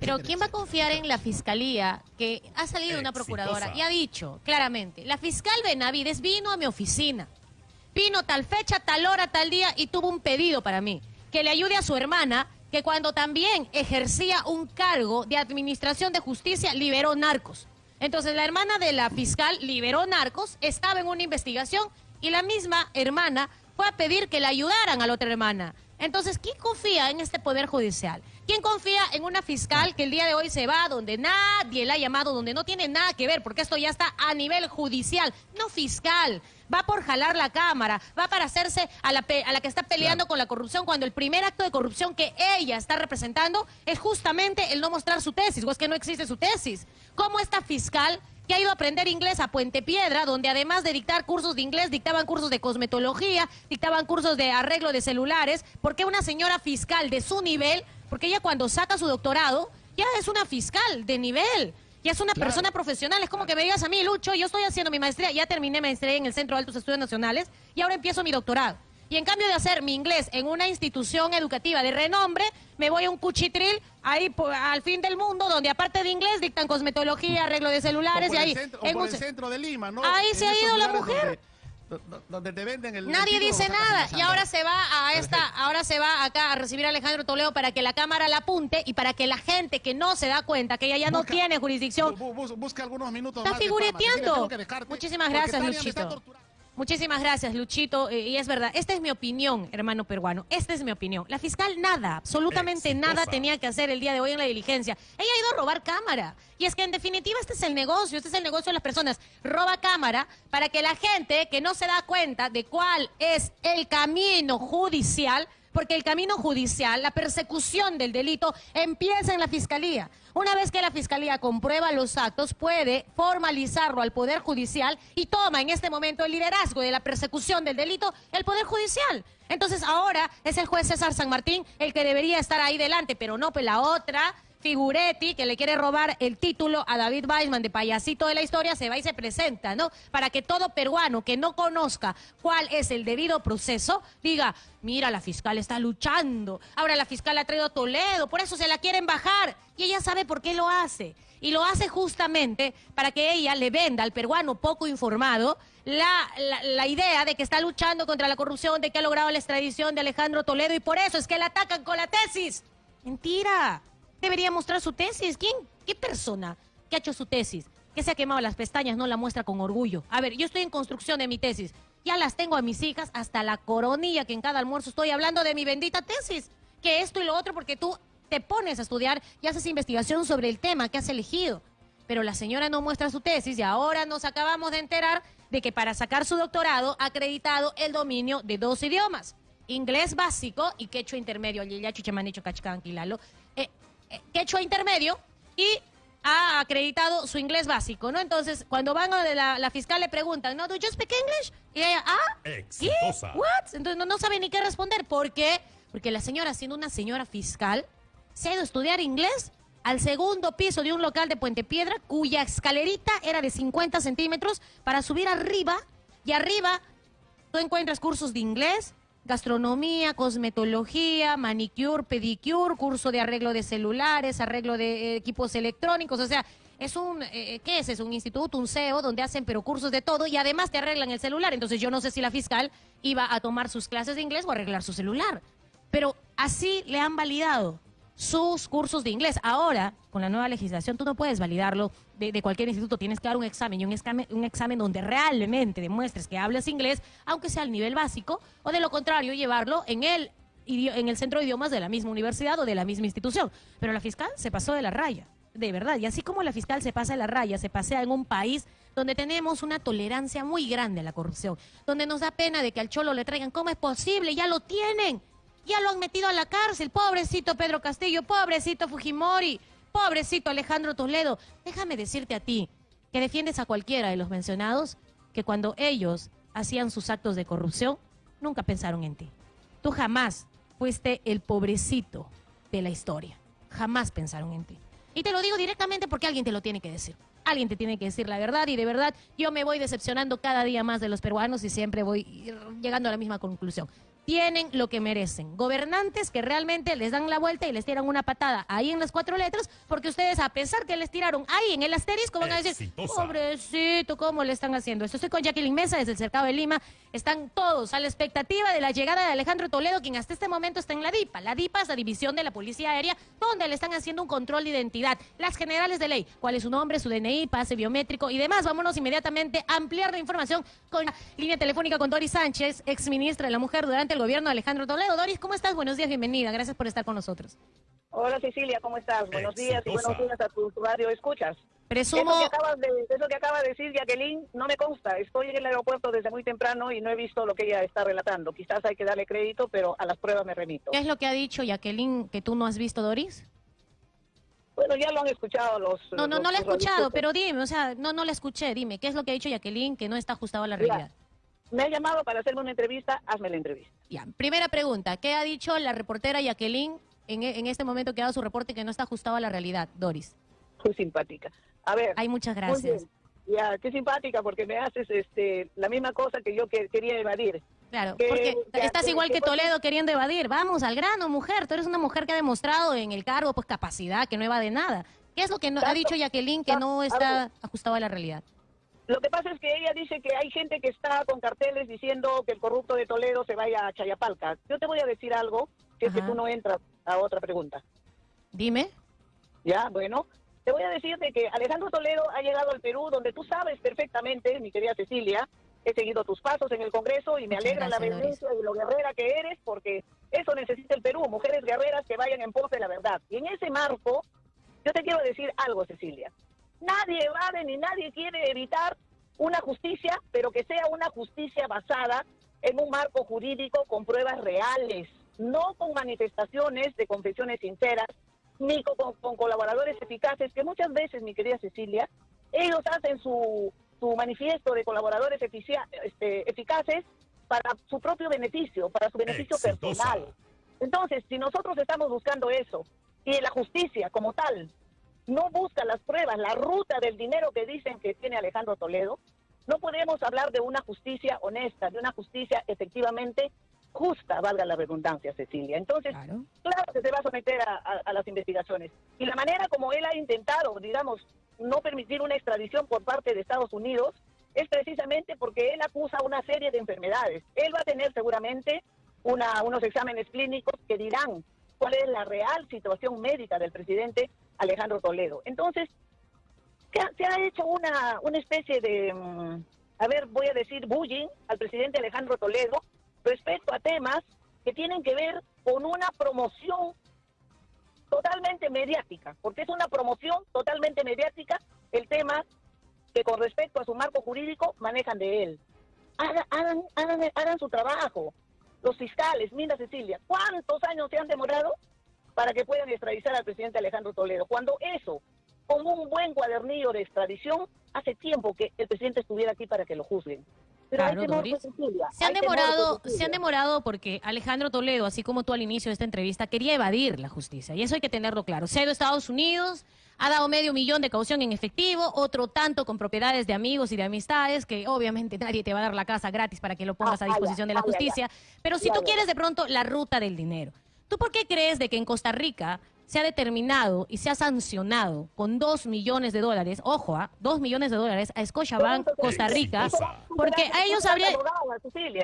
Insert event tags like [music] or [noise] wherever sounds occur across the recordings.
Pero ¿quién va a confiar en la fiscalía que ha salido una procuradora y ha dicho claramente, la fiscal Benavides vino a mi oficina, vino tal fecha, tal hora, tal día y tuvo un pedido para mí, que le ayude a su hermana, que cuando también ejercía un cargo de administración de justicia liberó narcos. Entonces la hermana de la fiscal liberó narcos, estaba en una investigación y la misma hermana fue a pedir que le ayudaran a la otra hermana. Entonces, ¿quién confía en este poder judicial? ¿Quién confía en una fiscal que el día de hoy se va donde nadie la ha llamado, donde no tiene nada que ver, porque esto ya está a nivel judicial, no fiscal? Va por jalar la cámara, va para hacerse a la, a la que está peleando con la corrupción, cuando el primer acto de corrupción que ella está representando es justamente el no mostrar su tesis, o es que no existe su tesis. ¿Cómo esta fiscal que ha ido a aprender inglés a Puente Piedra, donde además de dictar cursos de inglés, dictaban cursos de cosmetología, dictaban cursos de arreglo de celulares, porque una señora fiscal de su nivel, porque ella cuando saca su doctorado, ya es una fiscal de nivel, ya es una persona profesional, es como que me digas a mí, Lucho, yo estoy haciendo mi maestría, ya terminé maestría en el Centro de Altos Estudios Nacionales y ahora empiezo mi doctorado. Y en cambio de hacer mi inglés en una institución educativa de renombre, me voy a un cuchitril ahí al fin del mundo, donde aparte de inglés dictan cosmetología, arreglo de celulares y ahí. Centro, en el centro de Lima, ¿no? Ahí se ha ido la mujer. Donde, te venden el Nadie dice nada y ahora se va a esta, ahora se va acá a recibir a Alejandro Toledo para que la cámara la apunte y para que la gente que no se da cuenta que ella ya no tiene jurisdicción. busca algunos minutos Está figureteando. Muchísimas gracias, Luchito. Muchísimas gracias, Luchito. Eh, y es verdad, esta es mi opinión, hermano peruano. Esta es mi opinión. La fiscal nada, absolutamente nada tenía que hacer el día de hoy en la diligencia. Ella ha ido a robar cámara. Y es que en definitiva este es el negocio, este es el negocio de las personas. Roba cámara para que la gente que no se da cuenta de cuál es el camino judicial porque el camino judicial, la persecución del delito, empieza en la fiscalía. Una vez que la fiscalía comprueba los actos, puede formalizarlo al Poder Judicial y toma en este momento el liderazgo de la persecución del delito el Poder Judicial. Entonces ahora es el juez César San Martín el que debería estar ahí delante, pero no, pues la otra Figuretti, que le quiere robar el título a David Weisman de payasito de la historia, se va y se presenta, ¿no? Para que todo peruano que no conozca cuál es el debido proceso, diga, mira, la fiscal está luchando, ahora la fiscal ha traído a Toledo, por eso se la quieren bajar, y ella sabe por qué lo hace. Y lo hace justamente para que ella le venda al peruano poco informado la, la, idea de que está luchando contra la corrupción, de que ha logrado la extradición de Alejandro Toledo y por eso es que la atacan con la tesis. Mentira debería mostrar su tesis. ¿Quién? ¿Qué persona que ha hecho su tesis? Que se ha quemado las pestañas, no la muestra con orgullo. A ver, yo estoy en construcción de mi tesis. Ya las tengo a mis hijas hasta la coronilla que en cada almuerzo estoy hablando de mi bendita tesis. Que esto y lo otro porque tú te pones a estudiar y haces investigación sobre el tema que has elegido. Pero la señora no muestra su tesis y ahora nos acabamos de enterar de que para sacar su doctorado ha acreditado el dominio de dos idiomas. Inglés básico y quechua intermedio. Ya dicho cachcanquilalo. Quechua intermedio y ha acreditado su inglés básico, ¿no? Entonces, cuando van a la, la fiscal le preguntan, ¿no? ¿Do you speak English? Y ella, ¿ah? Exitosa. ¿Qué? ¿What? Entonces no, no sabe ni qué responder. ¿Por qué? Porque la señora, siendo una señora fiscal, se ha ido a estudiar inglés al segundo piso de un local de Puente Piedra, cuya escalerita era de 50 centímetros, para subir arriba, y arriba tú encuentras cursos de inglés, gastronomía, cosmetología, manicure, pedicure, curso de arreglo de celulares, arreglo de eh, equipos electrónicos, o sea, es un, eh, ¿qué es? Es un instituto, un CEO, donde hacen pero cursos de todo y además te arreglan el celular. Entonces yo no sé si la fiscal iba a tomar sus clases de inglés o arreglar su celular. Pero así le han validado sus cursos de inglés. Ahora, con la nueva legislación, tú no puedes validarlo de, cualquier instituto, tienes que dar un examen y un examen, un examen donde realmente demuestres que hablas inglés, aunque sea al nivel básico, o de lo contrario, llevarlo en el, en el centro de idiomas de la misma universidad o de la misma institución. Pero la fiscal se pasó de la raya, de verdad. Y así como la fiscal se pasa de la raya, se pasea en un país donde tenemos una tolerancia muy grande a la corrupción, donde nos da pena de que al cholo le traigan, ¿cómo es posible? Ya lo tienen ya lo han metido a la cárcel, pobrecito Pedro Castillo, pobrecito Fujimori, pobrecito Alejandro Toledo. Déjame decirte a ti, que defiendes a cualquiera de los mencionados, que cuando ellos hacían sus actos de corrupción, nunca pensaron en ti. Tú jamás fuiste el pobrecito de la historia. Jamás pensaron en ti. Y te lo digo directamente porque alguien te lo tiene que decir. Alguien te tiene que decir la verdad y de verdad yo me voy decepcionando cada día más de los peruanos y siempre voy llegando a la misma conclusión. Tienen lo que merecen. Gobernantes que realmente les dan la vuelta y les tiran una patada ahí en las cuatro letras, porque ustedes, a pesar que les tiraron ahí en el asterisco, van a decir, pobrecito, ¿cómo le están haciendo esto? Estoy con Jacqueline Mesa desde el Cercado de Lima. Están todos a la expectativa de la llegada de Alejandro Toledo, quien hasta este momento está en la DIPA. La DIPA es la división de la Policía Aérea, donde le están haciendo un control de identidad. Las generales de ley, cuál es su nombre, su DNI, pase biométrico y demás. Vámonos inmediatamente a ampliar la información con la línea telefónica con Doris Sánchez, ex ministra de la Mujer durante el gobierno de Alejandro Toledo. Doris, ¿cómo estás? Buenos días, bienvenida. Gracias por estar con nosotros. Hola Cecilia, ¿cómo estás? Buenos días y buenos días a tu radio escuchas. Presumo... Eso que, acabas de, eso que acaba de decir Jacqueline no me consta. Estoy en el aeropuerto desde muy temprano y no he visto lo que ella está relatando. Quizás hay que darle crédito, pero a las pruebas me remito. ¿Qué es lo que ha dicho Jacqueline que tú no has visto, Doris? Bueno, ya lo han escuchado los... No, no, no lo he escuchado, pero dime, o sea, no, no la escuché. Dime, ¿qué es lo que ha dicho Jacqueline que no está ajustado a la realidad? Me ha llamado para hacerme una entrevista, hazme la entrevista. Ya, primera pregunta, ¿qué ha dicho la reportera Jacqueline en, en este momento que ha dado su reporte que no está ajustado a la realidad, Doris? Muy simpática. A ver. Hay muchas gracias. Ya, qué simpática porque me haces este la misma cosa que yo que, quería evadir. Claro, porque estás igual que, Toledo queriendo evadir. Vamos al grano, mujer. Tú eres una mujer que ha demostrado en el cargo pues capacidad, que no evade nada. ¿Qué es lo que no, ha dicho Jacqueline que no está ajustado a la realidad? Lo que pasa es que ella dice que hay gente que está con carteles diciendo que el corrupto de Toledo se vaya a Chayapalca. Yo te voy a decir algo, que es que tú no entras a otra pregunta. Dime. Ya, bueno. Te voy a decir de que Alejandro Toledo ha llegado al Perú, donde tú sabes perfectamente, mi querida Cecilia, he seguido tus pasos en el Congreso y me alegra la vehemencia y lo guerrera que eres, porque eso necesita el Perú, mujeres guerreras que vayan en pos de la verdad. Y en ese marco, yo te quiero decir algo, Cecilia. Nadie evade ni nadie quiere evitar una justicia, pero que sea una justicia basada en un marco jurídico con pruebas reales, no con manifestaciones de confesiones sinceras, ni con, colaboradores eficaces, que muchas veces, mi querida Cecilia, ellos hacen su, su manifiesto de colaboradores este, eficaces para su propio beneficio, para su beneficio personal. Entonces, si nosotros estamos buscando eso, y la justicia como tal no busca las pruebas, la ruta del dinero que dicen que tiene Alejandro Toledo, no podemos hablar de una justicia honesta, de una justicia efectivamente justa, valga la redundancia, Cecilia. Entonces, claro, que se va a someter a, las investigaciones. Y la manera como él ha intentado, digamos, no permitir una extradición por parte de Estados Unidos es precisamente porque él acusa una serie de enfermedades. Él va a tener seguramente una, unos exámenes clínicos que dirán cuál es la real situación médica del presidente Alejandro Toledo. Entonces, se ha hecho una, una especie de, mm, a ver, voy a decir bullying al presidente Alejandro Toledo respecto a temas que tienen que ver con una promoción totalmente mediática, porque es una promoción totalmente mediática el tema que con respecto a su marco jurídico manejan de él. Hagan, hagan, hagan su trabajo los fiscales, mira Cecilia, ¿cuántos años se han demorado para que puedan extraditar al presidente Alejandro Toledo? Cuando eso, con un buen cuadernillo de extradición, hace tiempo que el presidente estuviera aquí para que lo juzguen. claro, se han demorado, se han demorado porque Alejandro Toledo, así como tú al inicio de esta entrevista, quería evadir la justicia y eso hay que tenerlo claro. Se ha ido a Estados Unidos, ha dado medio millón de caución en efectivo, otro tanto con propiedades de amigos y de amistades, que obviamente [laughs] nadie te va a dar la casa gratis para que lo pongas a ah, disposición de la justicia. Pero si tú quieres de pronto la ruta del dinero, ¿tú por qué crees de que en Costa Rica se ha determinado y se ha sancionado con dos millones de dólares, ojo, a ¿ah? dos millones de dólares a Scotiabank Costa Rica, porque a ellos habría...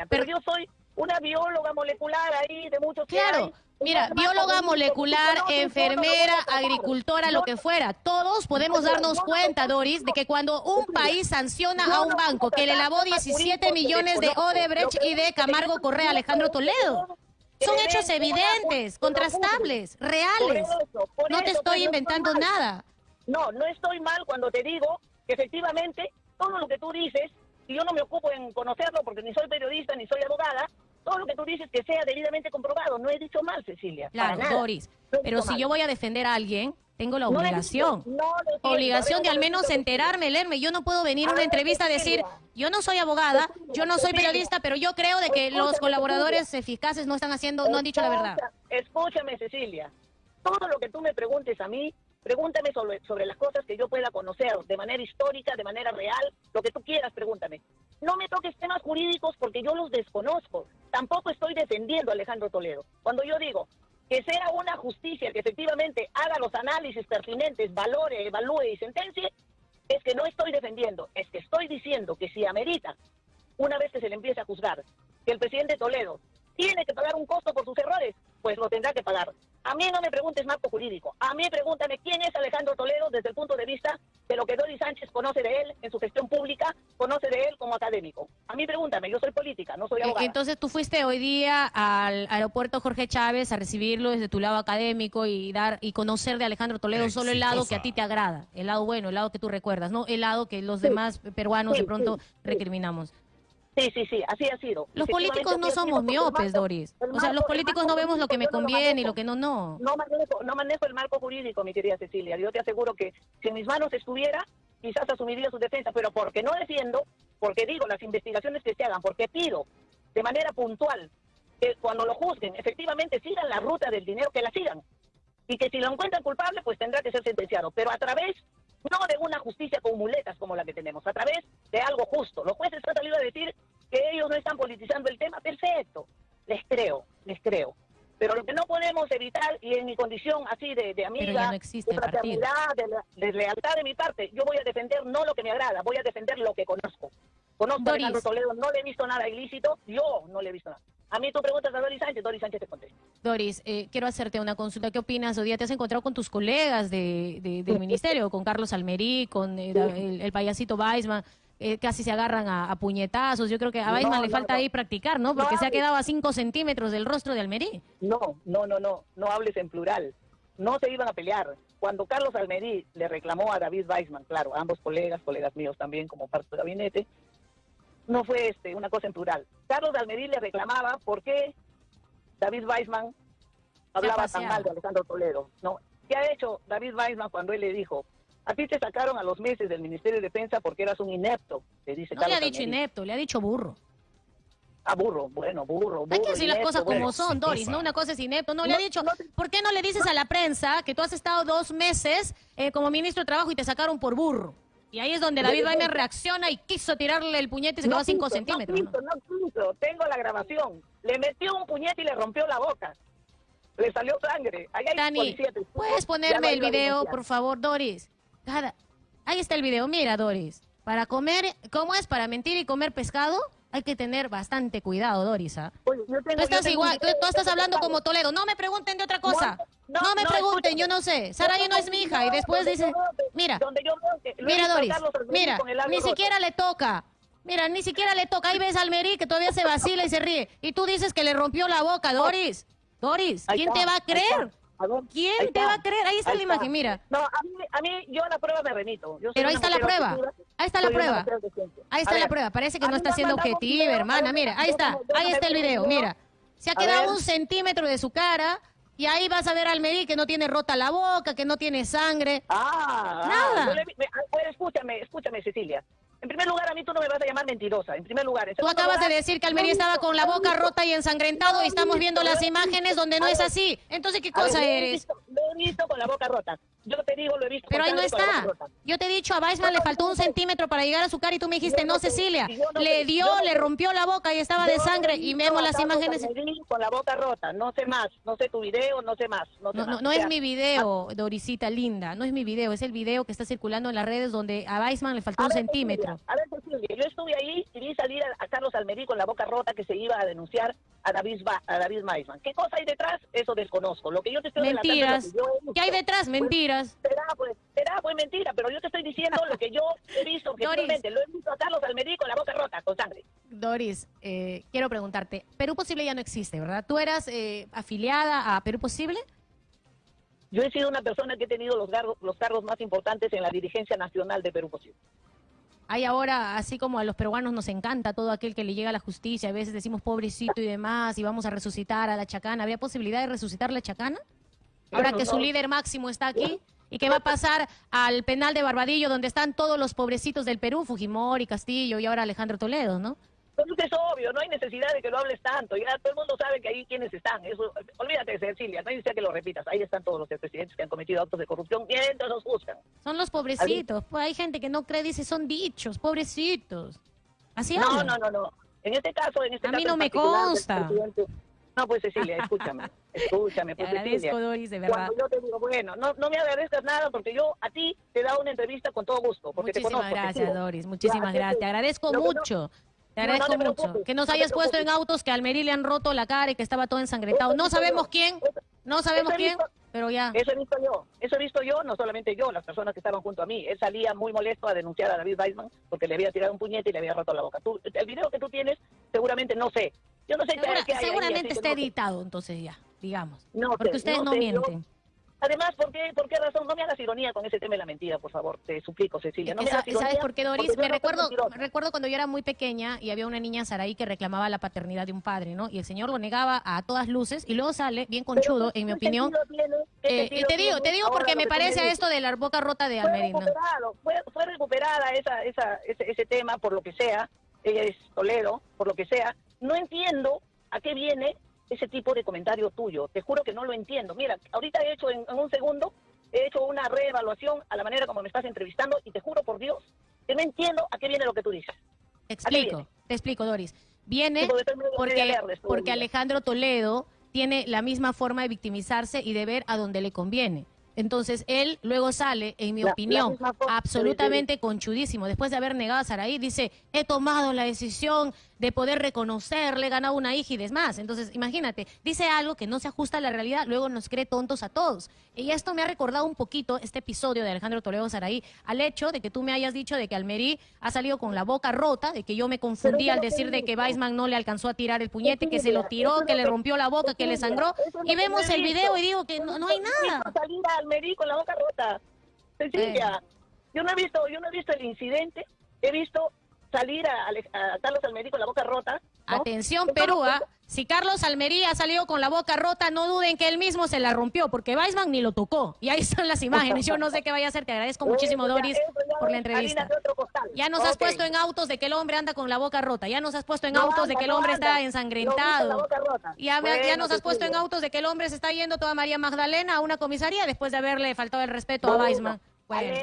Pero yo soy una bióloga molecular ahí de muchos Claro, Mira, bióloga molecular, enfermera, agricultora, lo que fuera. Todos podemos darnos cuenta, Doris, de que cuando un país sanciona a un banco que le lavó 17 millones de Odebrecht y de Camargo Correa Alejandro Toledo, son hechos evidentes, contrastables, reales. No te estoy inventando nada. No, no estoy mal cuando te digo que efectivamente todo lo que tú dices, y yo no me ocupo en conocerlo porque ni soy periodista ni soy abogada, todo lo que tú dices que sea debidamente comprobado. No he dicho mal, Cecilia. Claro, Doris. pero si yo voy a defender a alguien, tengo la obligación. obligación de al menos enterarme, leerme. Yo no puedo venir a una entrevista a decir, yo no soy abogada, yo no soy periodista, pero yo creo de que los colaboradores eficaces no están haciendo, no han dicho la verdad. Escúchame, Cecilia. Todo lo que tú me preguntes a mí, pregúntame sobre, sobre las cosas que yo pueda conocer de manera histórica, de manera real, lo que tú quieras, pregúntame. no me toques temas jurídicos porque yo los desconozco. Tampoco estoy defendiendo a Alejandro Toledo. Cuando yo digo que sea una justicia que efectivamente haga los análisis pertinentes, valore, evalúe y sentencie, es que no estoy defendiendo, es que estoy diciendo que si amerita, una vez que se le empiece a juzgar, que el presidente Toledo tiene que pagar un costo por sus errores, pues lo tendrá que pagar. A mí no me preguntes marco jurídico, a mí pregúntame quién es Alejandro Toledo desde el punto de vista de lo que Doris Sánchez conoce de él en su gestión pública, conoce de él como académico. A mí pregúntame, yo soy política, no soy abogada. Entonces tú fuiste hoy día al aeropuerto Jorge Chávez a recibirlo desde tu lado académico y dar y conocer de Alejandro Toledo solo el lado que a ti te agrada, el lado bueno, el lado que tú recuerdas, no el lado que los demás peruanos de pronto recriminamos. Sí, sí, sí, así ha sido. Los políticos no somos miopes, Doris. O sea, los políticos no vemos lo que me conviene y lo que no, no. No manejo, no manejo el marco jurídico, mi querida Cecilia. Yo te aseguro que si en mis manos estuviera, quizás asumiría su defensa, pero porque no defiendo, porque digo las investigaciones que se hagan, porque pido de manera puntual que cuando lo juzguen, efectivamente sigan la ruta del dinero, que la sigan. Y que si lo encuentran culpable, pues tendrá que ser sentenciado. Pero a través no de una justicia con muletas como la que tenemos, a través de algo justo. Los jueces han salido a decir que ellos no están politizando el tema, perfecto, les creo, les creo. Pero lo que no podemos evitar, y en mi condición así de, de amiga, de fraternidad, de, lealtad de mi parte, yo voy a defender no lo que me agrada, voy a defender lo que conozco. Conozco a Alejandro Toledo, no le he visto nada ilícito, yo no le he visto nada. A mí tú preguntas a Doris Sánchez, Doris Sánchez te contesta. Doris, eh, quiero hacerte una consulta. ¿Qué opinas? Hoy día te has encontrado con tus colegas de, del [laughs] ministerio, con Carlos Almerí, con eh, el, payasito Weisman. Eh, casi se agarran a, puñetazos. Yo creo que a Weisman le falta ahí practicar, ¿no? Porque se ha quedado a cinco centímetros del rostro de Almerí. No, no, no, no. No hables en plural. No se iban a pelear. Cuando Carlos Almerí le reclamó a David Weisman, claro, ambos colegas, colegas míos también como parte del gabinete, no fue este, una cosa en plural. Carlos Almerí le reclamaba por qué David Weisman hablaba tan mal de Alejandro Toledo. ¿no? ¿Qué ha hecho David Weisman cuando él le dijo, a ti te sacaron a los meses del Ministerio de Defensa porque eras un inepto? Le dice no le ha dicho inepto, le ha dicho burro. Ah, burro, bueno, burro, burro. Hay que decir las cosas como son, Doris, ¿no? Una cosa es inepto. No, le ha dicho, ¿por qué no le dices a la prensa que tú has estado dos meses eh, como ministro de Trabajo y te sacaron por burro? Y ahí es donde David Weiner reacciona y quiso tirarle el puñete y se quedó a 5 centímetros. No, no, tengo la grabación. Le metió un puñete y le rompió la boca. Le salió sangre. Ahí hay Dani, ¿puedes ponerme el video, por favor, Doris? Ahí está el video. Mira, Doris. Para comer, ¿cómo es? Para mentir y comer pescado, hay que tener bastante cuidado, Doris. ¿ah? tú estás igual, tú, estás hablando como Toledo. No me pregunten de otra cosa. No, me pregunten, yo no sé. Saraí no es mi hija. Y después dice, mira, mira, Doris, mira, ni siquiera le toca. Mira, ni siquiera le toca. Ahí ves al Merí que todavía se vacila y se ríe. Y tú dices que le rompió la boca, Doris. Doris, ¿quién te va a creer? ¿Quién te va a creer? Ahí está la imagen, mira. No, a mí, a mí yo a la prueba me remito. Pero ahí está la prueba. Ahí está la prueba. Ahí está la prueba. Parece que no está siendo objetiva, hermana. Mira, ahí está. Ahí está el video. Mira. Se ha quedado un centímetro de su cara. Y ahí vas a ver al Meri que no tiene rota la boca, que no tiene sangre. Ah, Nada. Ah, escúchame, escúchame, Cecilia. En primer lugar, a mí tú no me vas a llamar mentirosa. En primer lugar. tú acabas de decir que Almería estaba con la boca rota y ensangrentado y estamos viendo las imágenes donde no es así. Entonces, ¿qué cosa eres? Lo he, visto, con la boca rota. Yo te digo, lo he visto. Pero ahí no está. Yo te he dicho, a Weissman le faltó un centímetro para llegar a su cara y tú me dijiste, no, Cecilia. le dio, le rompió la boca y estaba de sangre y vemos las imágenes. Con la boca rota. No sé más. No sé tu video, no sé más. No, no, es mi video, Dorisita linda. No es mi video. Es el video que está circulando en las redes donde a Weissman le faltó un centímetro. a ver, Cecilia, yo estuve ahí y vi salir a, Carlos Almerí con la boca rota que se iba a denunciar a David, a David Maisman. ¿Qué cosa hay detrás? Eso desconozco. Lo que yo te estoy Mentiras. ¿Qué hay detrás? Mentiras. será, pues, será pues mentira, pero yo te estoy diciendo lo que yo he visto objetivamente. Lo he visto a Carlos Almerí con la boca rota, con sangre. Doris, eh, quiero preguntarte, Perú Posible ya no existe, ¿verdad? ¿Tú eras eh, afiliada a Perú Posible? Yo he sido una persona que he tenido los los cargos más importantes en la dirigencia nacional de Perú Posible. Hay ahora, así como a los peruanos nos encanta todo aquel que le llega a la justicia, a veces decimos pobrecito y demás, y vamos a resucitar a la chacana. ¿Había posibilidad de resucitar la chacana? Ahora que su líder máximo está aquí. ¿Y qué va a pasar al penal de Barbadillo, donde están todos los pobrecitos del Perú, Fujimori, Castillo y ahora Alejandro Toledo, ¿no? Pues es obvio, no hay necesidad de que lo hables tanto. Ya todo el mundo sabe que ahí quienes están. Eso, olvídate Cecilia, no hay necesidad que lo repitas. Ahí están todos los presidentes que han cometido actos de corrupción mientras los buscan. Son los pobrecitos. Pues hay gente que no cree, dice, son dichos, pobrecitos. Así No, no, no, no. En este caso, en este A caso mí no me consta. No, pues Cecilia, escúchame, [laughs] escúchame. Te Pues, agradezco, Cecilia. Doris, de verdad. Cuando yo te digo, bueno, no, no me agradezcas nada porque yo a ti te he dado una entrevista con todo gusto. Porque te Muchísimas conozco, te gracias, sigo. Doris. Muchísimas Ya, gracias. Te agradezco lo que no- Te No, no agradezco te mucho. Que nos hayas puesto en autos que a Almerí le han roto la cara y que estaba todo ensangrentado. No sabemos yo. quién, Eso- no sabemos quién, visto. pero ya. Eso he visto yo, eso he visto yo, no solamente yo, las personas que estaban junto a mí. Él salía muy molesto a denunciar a David Weissman porque le había tirado un puñete y le había roto la boca. Tú, el video que tú tienes, seguramente no sé. Yo no sé qué- Segura- qué hay seguramente está editado, entonces ya, digamos. No Porque sé, ustedes no yo- mienten. Además, ¿por qué, ¿por qué razón? No me hagas ironía con ese tema de la mentira, por favor. Te suplico, Cecilia. No me hagas ironía ¿Sabes por qué, Doris? Me no recuerdo, recuerdo cuando yo era muy pequeña y había una niña Saraí que reclamaba la paternidad de un padre, ¿no? Y el señor lo negaba a todas luces y luego sale, bien conchudo, ¿qué en mi opinión. tiene? ¿Qué Eh, y te digo, te digo porque me parece a esto de la boca rota de recuperado, fue, fue recuperada esa, esa, ese, ese tema por lo que sea, ella es Toledo, por lo que sea. No entiendo a qué viene ese tipo de comentario tuyo. Te juro que no lo entiendo. Mira, ahorita he hecho en, en un segundo, he hecho una reevaluación a la manera como me estás entrevistando y te juro por Dios que no entiendo a qué viene lo que tú dices. Te ¿A qué explico, te explico, Doris. Viene Sí, porque porque. Alejandro Toledo tiene la misma forma de victimizarse y de ver a donde le conviene. Entonces, él luego sale, en mi La- la opinión, de absolutamente conchudísimo. Después de haber negado a Saraí, dice, he tomado la decisión de poder reconocerle, he ganado una hija y demás. Entonces, imagínate, dice algo que no se ajusta a la realidad, luego nos cree tontos a todos. Y esto me ha recordado un poquito este episodio de Alejandro Toledo Saraí, al hecho de que tú me hayas dicho de que Almerí ha salido con la boca rota, de que yo me confundí al decir de que. Weisman no le alcanzó a tirar el puñete, que se lo tiró, que le rompió la boca, que le sangró. Y vemos el video y digo que no, hay nada. salir a Almerí con la boca rota. Cecilia, yo no he visto, yo no he visto el incidente, he visto salir a, a Carlos Almerí con la boca rota. ¿no? Atención, Perú, ¿ah? si Carlos Almerí ha salido con la boca rota, no duden que él mismo se la rompió, porque Weisman ni lo tocó. Y ahí están las imágenes. Yo no sé qué vaya a hacer. Te agradezco muchísimo, ya- Doris, ya por la entrevista. Ya nos has puesto en autos de que el hombre anda con la boca rota. Ya nos has puesto en No autos de que el hombre está ensangrentado. Ya, nos has puesto en autos de que el hombre se está yendo toda María Magdalena a una comisaría después de haberle faltado el respeto a Weisman. Bueno.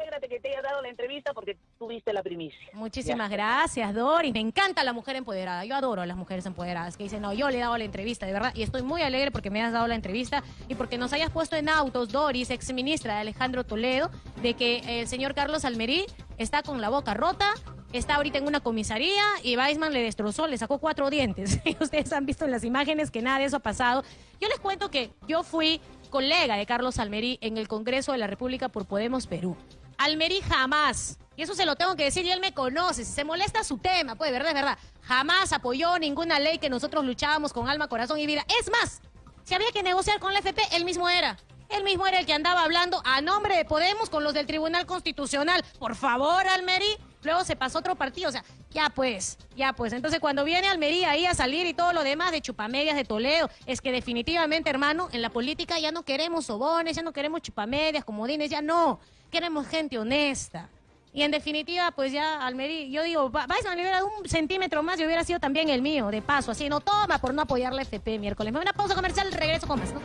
Alégrate, que te haya dado la entrevista porque tuviste la primicia. Muchísimas Ya. gracias, Doris. Me encanta la mujer empoderada. Yo adoro a las mujeres empoderadas que dicen, no, yo le he dado la entrevista, de verdad. Y estoy muy alegre porque me has dado la entrevista y porque nos hayas puesto en autos, Doris, ex ministra de Alejandro Toledo, de que el señor Carlos Almerí está con la boca rota. Está ahorita en una comisaría y Weisman le destrozó, le sacó cuatro dientes. Y [laughs] Ustedes han visto en las imágenes que nada de eso ha pasado. Yo les cuento que yo fui colega de Carlos Almerí en el Congreso de la República por Podemos Perú. Almerí jamás, y eso se lo tengo que decir, y él me conoce, si se molesta su tema, pues, verdad, es verdad, jamás apoyó ninguna ley que nosotros luchábamos con alma, corazón y vida. Es más, si había que negociar con la FP, él mismo era. Él mismo era el que andaba hablando a nombre de Podemos con los del Tribunal Constitucional. Por favor, Almerí. Luego se pasó otro partido. O sea, ya pues, ya pues. Entonces, cuando viene Almerí ahí a salir y todo lo demás de chupamedias de Toledo, es que definitivamente, hermano, en la política ya no queremos sobones, ya no queremos chupamedias, comodines, ya no. Queremos gente honesta. Y en definitiva, pues ya Almerí, yo digo, va- Weisman le hubiera dado un centímetro más y hubiera sido también el mío, de paso, así, no toma por no apoyar la FP miércoles. Me voy a una pausa comercial, regreso con más, ¿no?